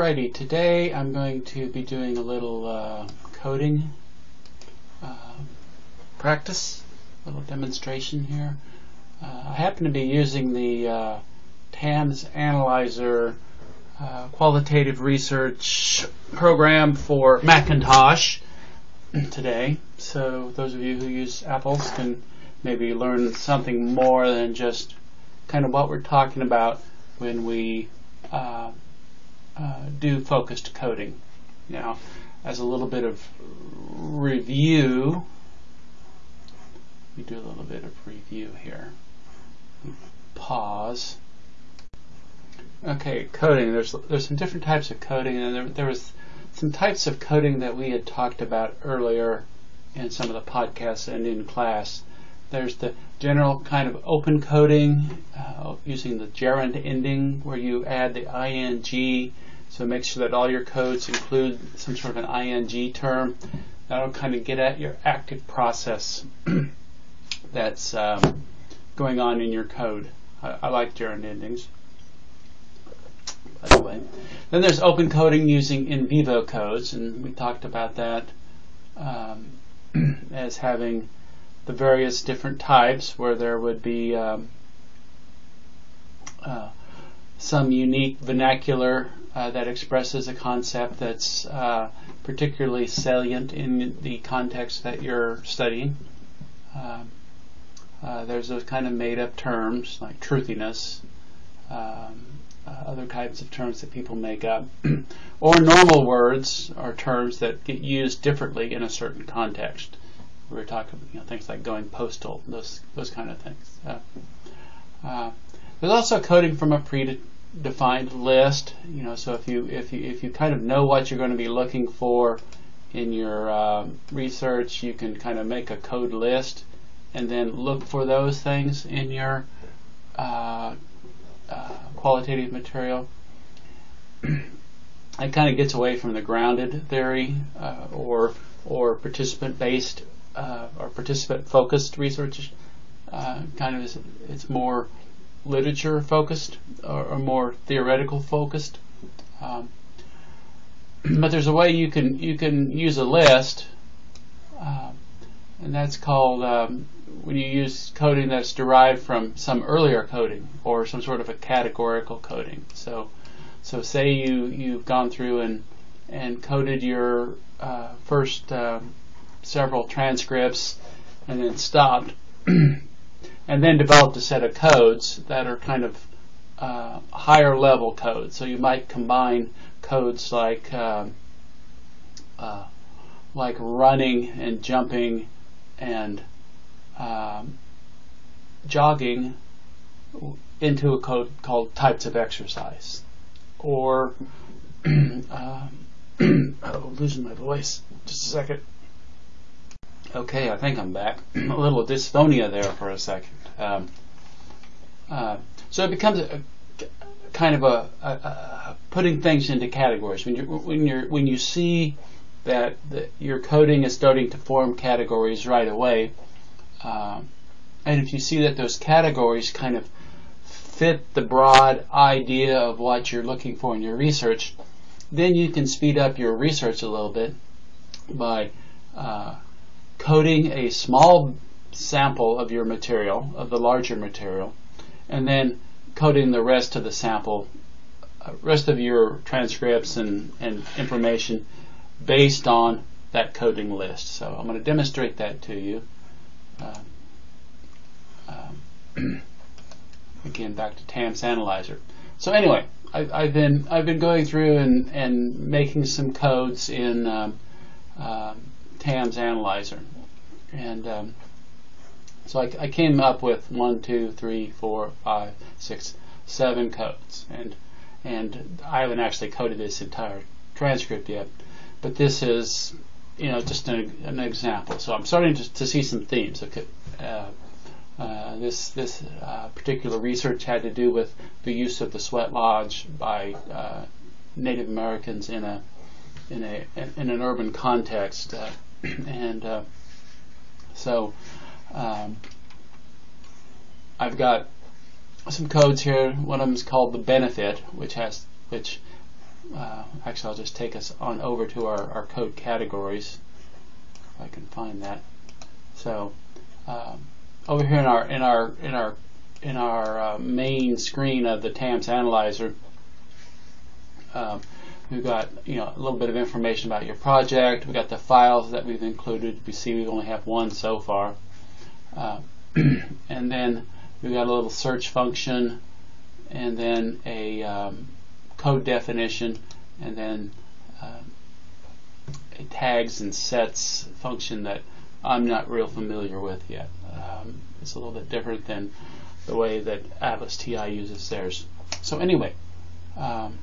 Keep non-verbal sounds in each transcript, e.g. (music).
Alrighty, today I'm going to be doing a little uh, coding uh, practice, a little demonstration here. Uh, I happen to be using the uh, TAMS Analyzer uh, qualitative research program for Macintosh (clears throat) today. So those of you who use Apples can maybe learn something more than just kind of what we're talking about when we uh, do focused coding. Now, as a little bit of review, we do a little bit of review here. Pause. Okay, coding. There's there's some different types of coding, and there, there was some types of coding that we had talked about earlier in some of the podcasts and in class. There's the general kind of open coding uh, using the gerund ending, where you add the ing so make sure that all your codes include some sort of an ing term. That'll kind of get at your active process (clears throat) that's um, going on in your code. I, I like gerund endings. By the way, then there's open coding using in vivo codes, and we talked about that um, (clears throat) as having the various different types, where there would be um, uh, some unique vernacular uh, that expresses a concept that's uh, particularly salient in the context that you're studying. Um, uh, there's those kind of made up terms like truthiness, um, uh, other types of terms that people make up, (clears throat) or normal words or terms that get used differently in a certain context. We were talking you know, things like going postal, those those kind of things. Uh, uh, there's also coding from a predefined list. You know, so if you if you if you kind of know what you're going to be looking for in your uh, research, you can kind of make a code list and then look for those things in your uh, uh, qualitative material. (clears throat) it kind of gets away from the grounded theory uh, or or participant based uh, or participant focused research. Uh, kind of is, it's more literature focused or, or more theoretical focused. Um, (clears throat) but there's a way you can you can use a list, uh, and that's called um, when you use coding that's derived from some earlier coding or some sort of a categorical coding. So, so say you you've gone through and and coded your uh, first uh, several transcripts and then stopped (clears throat) and then developed a set of codes that are kind of uh, higher level codes. So you might combine codes like um, uh, like running and jumping and um, jogging into a code called types of exercise. Or (clears throat) um, (clears throat) oh, losing my voice. Just a second. Okay, I think I'm back. (clears throat) a little dysphonia there for a second. Um, uh, so it becomes a, a kind of a, a, putting things into categories. When you when you when you see that the, your coding is starting to form categories right away, uh, and if you see that those categories kind of fit the broad idea of what you're looking for in your research, then you can speed up your research a little bit by uh, coding a small sample of your material, of the larger material, and then coding the rest of the sample, uh, rest of your transcripts and, and information based on that coding list. So I'm going to demonstrate that to you. Uh, um, (clears throat) again, back to TAMS Analyzer. So anyway, I, have been I've been going through and, and making some codes in um, uh, TAMS Analyzer, and um, so I, I, came up with one, two, three, four, five, six, seven codes, and and I haven't actually coded this entire transcript yet, but this is you know just an, an example. So I'm starting to, to see some themes. Okay, uh, uh, this this uh, particular research had to do with the use of the sweat lodge by uh, Native Americans in a in a in an urban context, uh, and uh, so um, I've got some codes here. One of them is called the benefit, which has which uh, actually, I'll just take us on over to our, our code categories, if I can find that. So um, over here in our in our in our in our uh, main screen of the TAMS analyzer, um, we've got you know a little bit of information about your project. We've got the files that we've included. We see we only have one so far, uh, (clears throat) and then we've got a little search function, and then a um, code definition, and then uh, a tags and sets function that I'm not real familiar with yet. Um, it's a little bit different than the way that Atlas TI uses theirs. So anyway, um,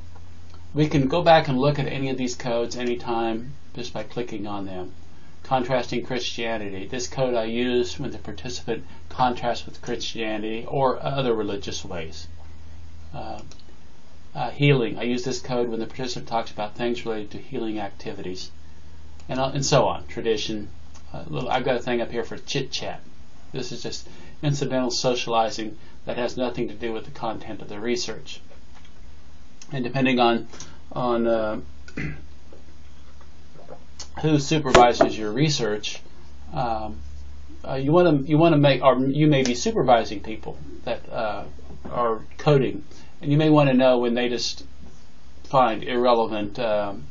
we can go back and look at any of these codes anytime just by clicking on them. Contrasting Christianity. This code I use when the participant contrasts with Christianity or other religious ways. Uh, uh, healing. I use this code when the participant talks about things related to healing activities, and uh, and so on. Tradition. Uh, little, I've got a thing up here for chit chat. This is just incidental socializing that has nothing to do with the content of the research. And depending on on uh, (clears throat) who supervises your research, um, uh, you want to you want to make or you may be supervising people that uh, are coding and you may want to know when they just find irrelevant um,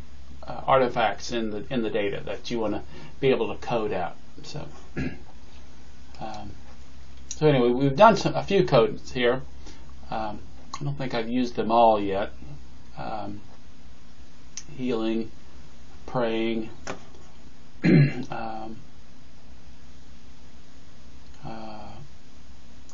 uh, artifacts in the in the data that you want to be able to code out. So, (clears throat) um, so anyway, we've done some, a few codes here. Um, I don't think I've used them all yet. Um, healing, praying. (clears throat) Um, uh,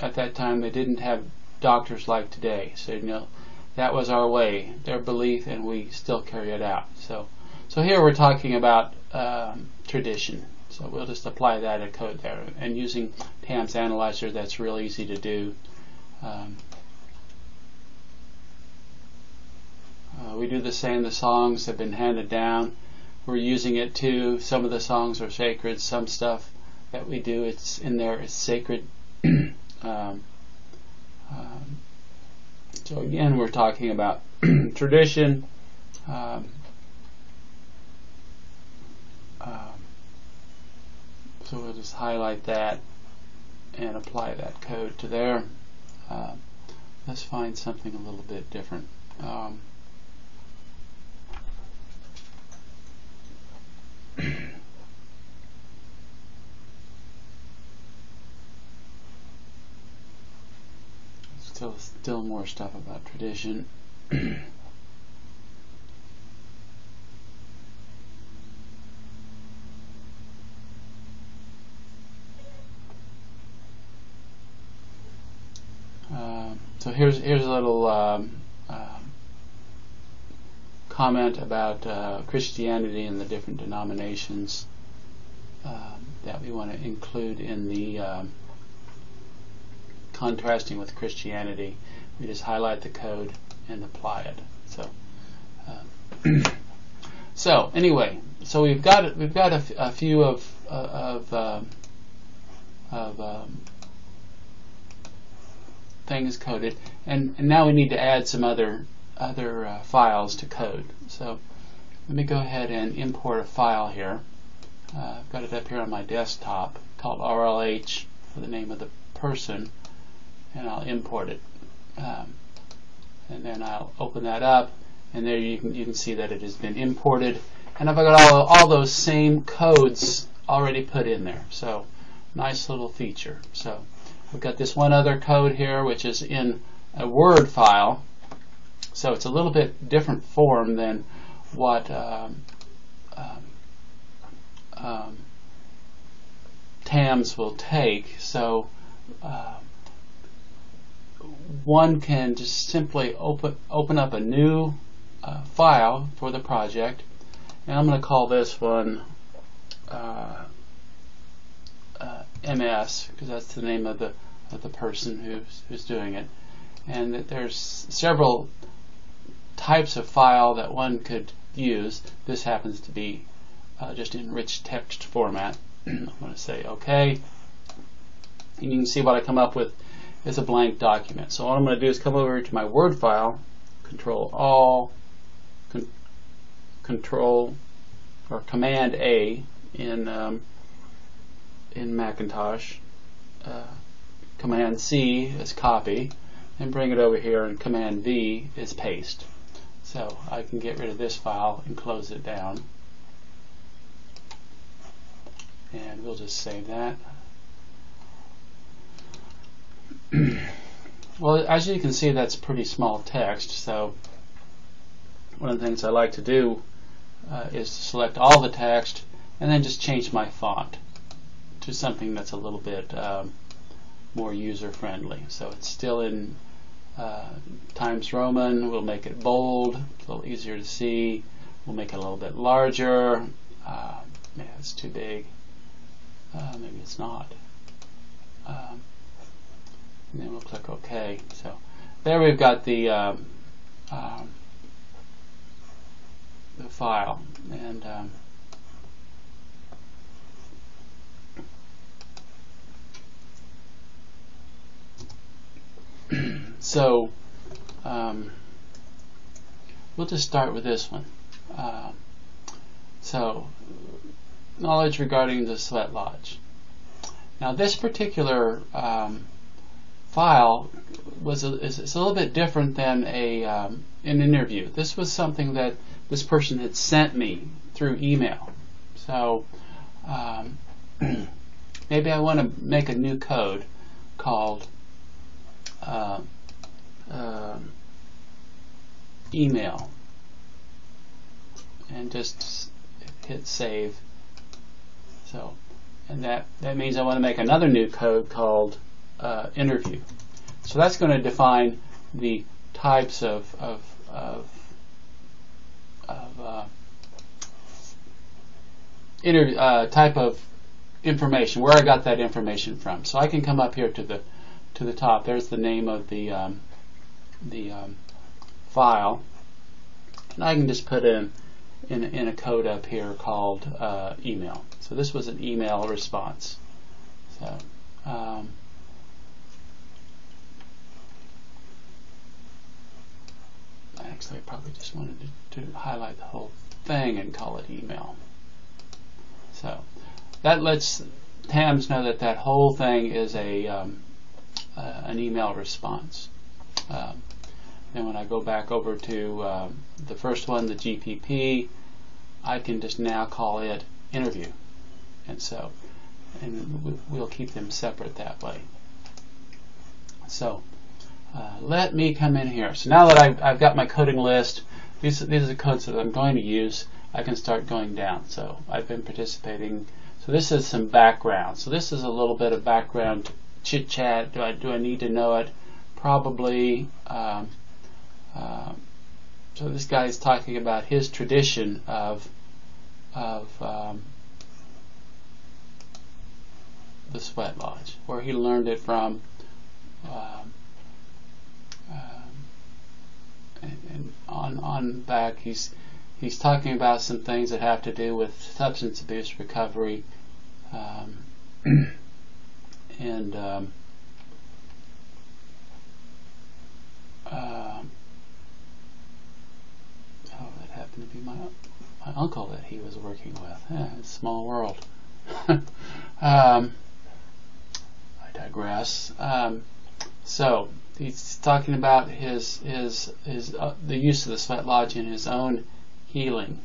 at that time, they didn't have doctors like today. So you know that was our way, their belief, and we still carry it out. So so here we're talking about um, tradition. So we'll just apply that in code there. And using TAMS Analyzer, that's real easy to do. Um, uh, we do the same. The songs have been handed down. We're using it too. Some of the songs are sacred. Some stuff that we do, it's in there, it's sacred. (clears throat) um, um, so again, we're talking about (clears throat) tradition. Um, um, so we'll just highlight that and apply that code to there. Uh, let's find something a little bit different. Um, still still more stuff about tradition. (clears throat) uh, so here's here's a little um, comment about uh, Christianity and the different denominations um, that we want to include in the um, contrasting with Christianity, we just highlight the code and apply it. So, uh, (clears throat) so anyway, so we've got we've got a, few of uh, of um, of um, things coded, and, and now we need to add some other other uh, files to code. So let me go ahead and import a file here. Uh, I've got it up here on my desktop called RLH for the name of the person and I'll import it. Um, and then I'll open that up, and there you can you can see that it has been imported. And I've got all, all those same codes already put in there. So nice little feature. So we've got this one other code here, which is in a Word file. So it's a little bit different form than what um, um, um, TAMS will take. So uh, one can just simply open open up a new uh, file for the project, and I'm going to call this one uh, uh, MS because that's the name of the of the person who's who's doing it, and there's several types of file that one could use. This happens to be uh, just in rich text format. (clears throat) I'm going to say OK, and you can see what I come up with is a blank document. So all I'm going to do is come over to my Word file, Control All, con Control or Command A in um, in Macintosh. Uh, Command C is copy, and bring it over here, and Command V is paste. So I can get rid of this file and close it down. And we'll just save that. (clears throat) well, as you can see, that's pretty small text, so one of the things I like to do uh, is to select all the text and then just change my font to something that's a little bit um, more user friendly. So it's still in uh, Times Roman. We'll make it bold, a little easier to see. We'll make it a little bit larger. Uh, yeah, it's too big. Uh, maybe it's not. Um, and then we'll click OK. So there we've got the um, um, the file and (clears throat) so um, we'll just start with this one. Uh, so knowledge regarding the sweat lodge. Now this particular um, file was a, is, a little bit different than a um, an interview. This was something that this person had sent me through email. So um, (clears throat) maybe I want to make a new code called uh, uh, email and just hit save. So, and that, that means I want to make another new code called uh, interview. So that's going to define the types of, of, of, of uh, uh, type of information, where I got that information from. So I can come up here to the to the top. There's the name of the um, the um, file, and I can just put in in, in a code up here called uh, email. So this was an email response. So. Um, actually, I probably just wanted to, to highlight the whole thing and call it email. So that lets TAMS know that that whole thing is a um, uh, an email response. Um, and when I go back over to um, the first one, the GPP, I can just now call it interview. And so, and we'll keep them separate that way. So, uh, let me come in here. So now that I've, I've got my coding list, these, these are the codes that I'm going to use, I can start going down. So I've been participating. So this is some background. So this is a little bit of background chit chat. Do I do I need to know it? Probably. Uh, so this guy is talking about his tradition of of um, the sweat lodge, where he learned it from. Um, um, and, and on on back, he's he's talking about some things that have to do with substance abuse recovery. And um, uh, oh, that happened to be my my uncle that he was working with. Yeah, small world. (laughs) um, I digress. Um, so he's talking about his his his uh, the use of the sweat lodge in his own healing.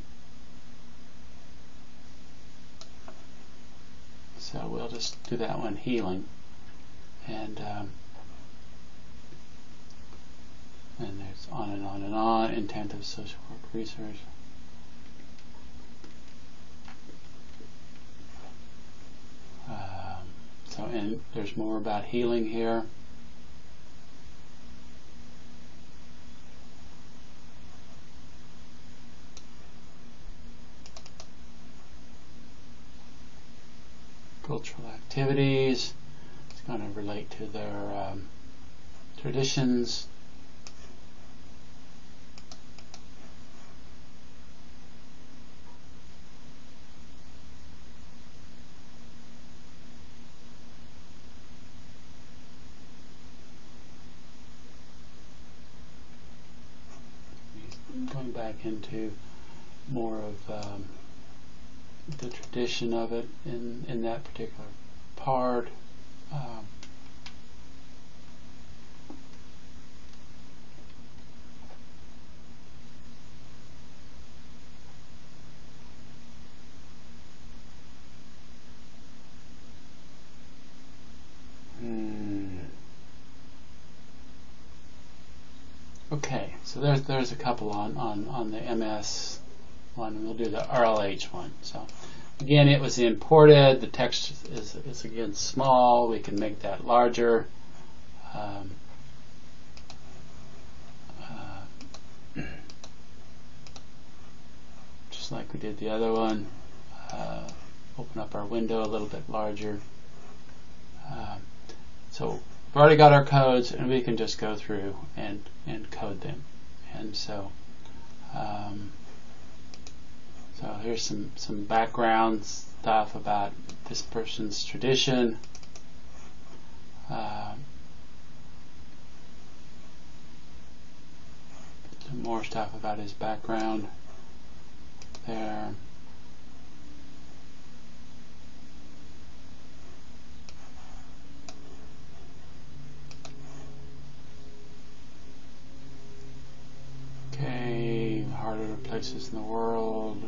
So we'll just do that one, healing. And, um, and there's on and on and on, intent of social work research. Um, so, and there's more about healing here. Activities. It's going to relate to their um, traditions. going back into more of um, the tradition of it in, in that particular part. Um, hmm. Okay, so there's there's a couple on, on, on the MS one. We'll do the RLH one. So again, it was imported. The text is, is again small. We can make that larger. Um, uh, just like we did the other one. Uh, open up our window a little bit larger. Uh, so we've already got our codes, and we can just go through and and code them. And so. Um, so here's some, some background stuff about this person's tradition. Uh, some more stuff about his background there. Okay, harder places in the world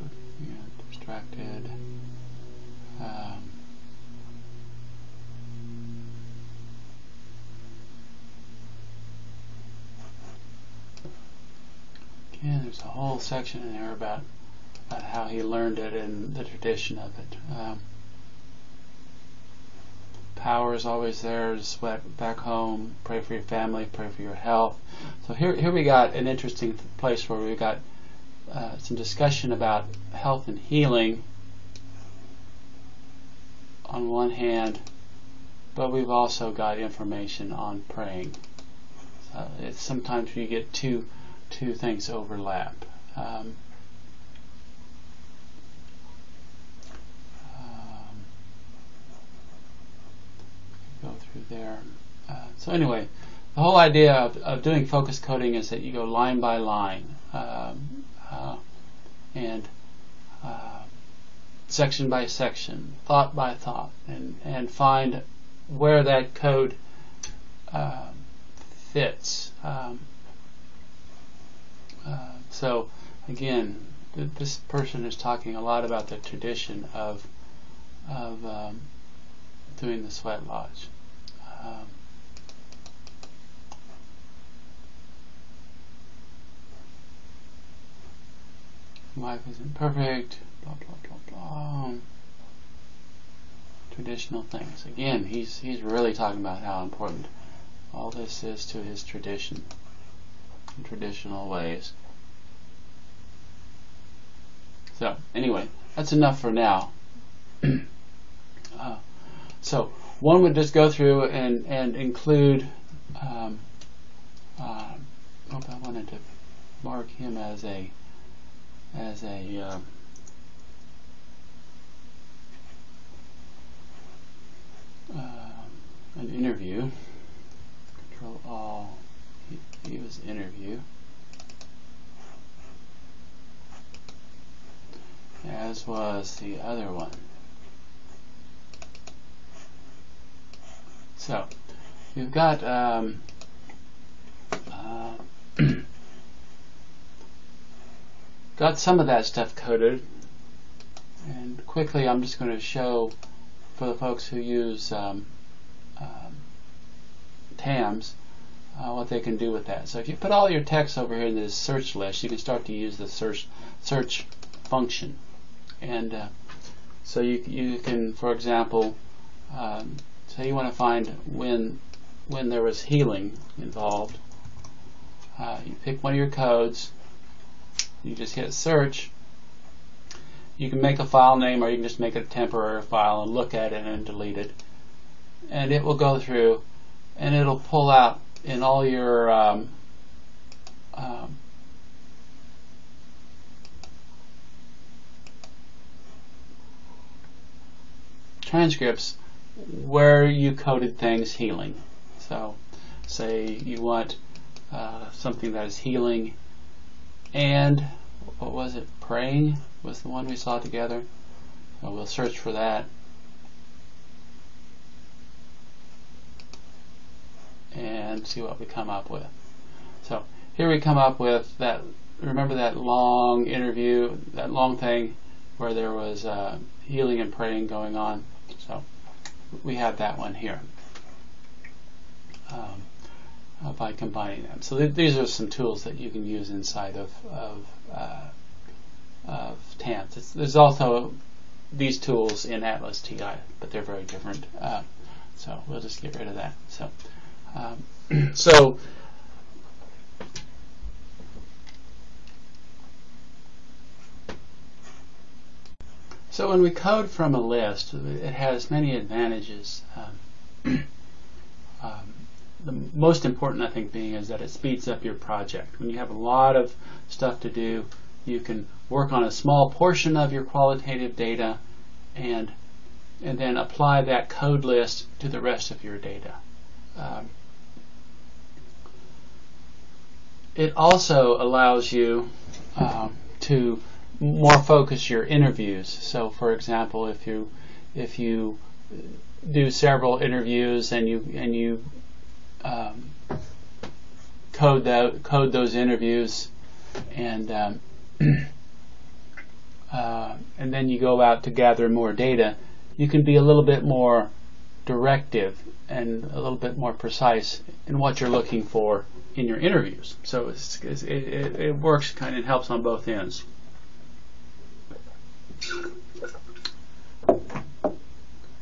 distracted. Um, again, there's a whole section in there about, about how he learned it and the tradition of it. Um, power is always there sweat back home. Pray for your family. Pray for your health. So here, here we got an interesting place where we got uh, some discussion about health and healing on one hand, but we've also got information on praying. Sometimes you get two two things overlap. Um, um, go through there. Uh, so anyway, the whole idea of, of doing focus coding is that you go line by line. Um, uh, and uh, section by section, thought by thought, and, and find where that code uh, fits. Um, uh, so, again, th- this person is talking a lot about the tradition of of um, doing the sweat lodge. Um, life isn't perfect, blah blah blah blah. Traditional things. Again, he's he's really talking about how important all this is to his tradition, traditional ways. So anyway, that's enough for now. (clears throat) uh, so one would just go through and and include. Um, uh, I wanted to mark him as a as a uh, uh, an interview. Control all. He, was interview. As was the other one. So, you've got um, uh, got some of that stuff coded and quickly I'm just going to show for the folks who use um, um, TAMS uh, what they can do with that. So if you put all your text over here in this search list, you can start to use the search search function. And uh, so you you can, for example, um, say you want to find when when there was healing involved. Uh, you pick one of your codes, you just hit search. You can make a file name or you can just make a temporary file and look at it and delete it. And it will go through and it'll pull out in all your um, um, transcripts where you coded things healing. So, say you want uh, something that is healing and what was it? Praying was the one we saw together. We'll search for that. And see what we come up with. So here we come up with that. Remember that long interview, that long thing where there was uh, healing and praying going on. So we have that one here um, uh, by combining them. So th these are some tools that you can use inside of of, uh, of. It's, there's also these tools in Atlas TI, but they're very different. Uh, so we'll just get rid of that. So um, (clears throat) so. So when we code from a list, it has many advantages. Um, (clears throat) um, the most important, I think, being is that it speeds up your project. When you have a lot of stuff to do, you can work on a small portion of your qualitative data and and then apply that code list to the rest of your data. Um, it also allows you um, to more focus your interviews. So, for example, if you if you do several interviews and you and you um, code code those interviews and um, (clears throat) uh, and then you go out to gather more data, you can be a little bit more directive and a little bit more precise in what you're looking for in your interviews. So it's, it, it works kind of helps on both ends.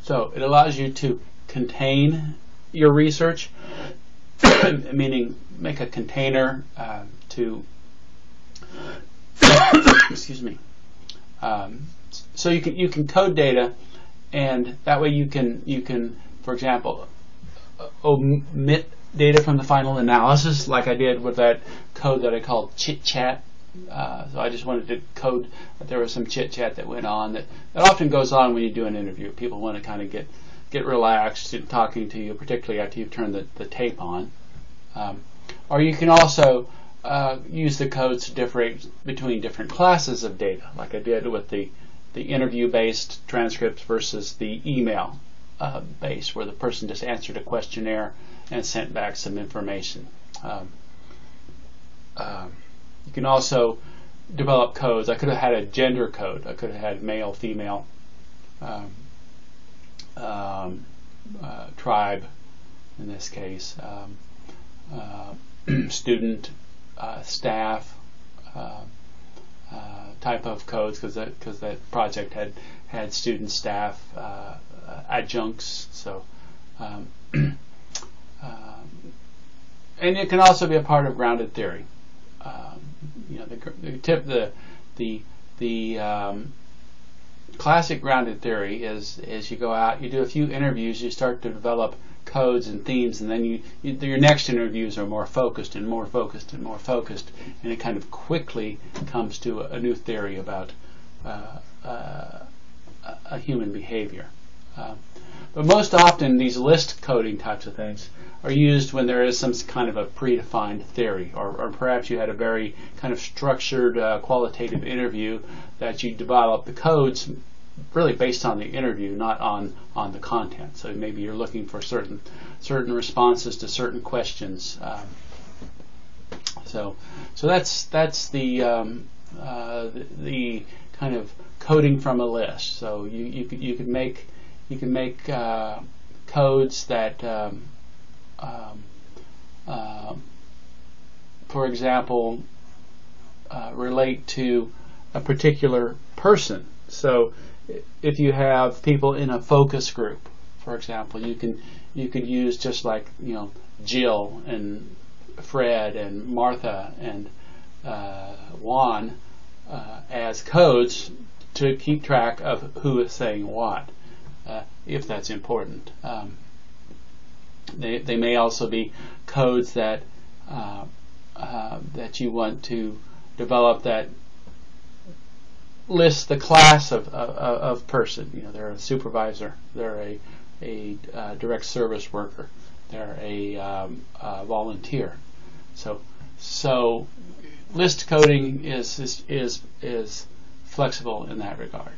So it allows you to contain your research, (coughs) meaning make a container uh, to, (coughs) excuse me. Um, so you can you can code data, and that way you can you can, for example, omit data from the final analysis, like I did with that code that I called chit chat uh, so I just wanted to code that there was some chit chat that went on that, that often goes on when you do an interview. People want to kind of get get relaxed in talking to you, particularly after you've turned the, the tape on. Um, or you can also uh, use the codes to differentiate between different classes of data, like I did with the the interview-based transcripts versus the email uh, based, where the person just answered a questionnaire and sent back some information. Um, um, you can also develop codes. I could have had a gender code. I could have had male, female, um, um, uh, tribe, in this case, um, uh, (clears throat) student, uh, staff, uh, uh, type of codes because that because that project had had student, staff, adjuncts. So. Um, (clears throat) um, and it can also be a part of grounded theory um, you know, the, the tip, the the the um, classic grounded theory is is you go out, you do a few interviews, you start to develop codes and themes, and then you, you, your next interviews are more focused and more focused and more focused, and it kind of quickly comes to a, a new theory about uh, uh, a human behavior. But most often, these list coding types of things are used when there is some kind of a predefined theory, or, or perhaps you had a very kind of structured uh, qualitative interview that you develop the codes really based on the interview, not on on the content. So maybe you're looking for certain certain responses to certain questions. Um, so so that's that's the, um, uh, the, the kind of coding from a list. So you you could, you could make you can make uh, codes that um, um, uh, for example, uh, relate to a particular person. So if you have people in a focus group, for example, you can you can use just like you know Jill and Fred and Martha and uh, Juan uh, as codes to keep track of who is saying what, uh, if that's important. Um, they, they may also be codes that uh, uh, that you want to develop that list the class of, of, of, person. You know, they're a supervisor, they're a, a uh, direct service worker, they're a, um, volunteer. So, so list coding is is is, is flexible in that regard.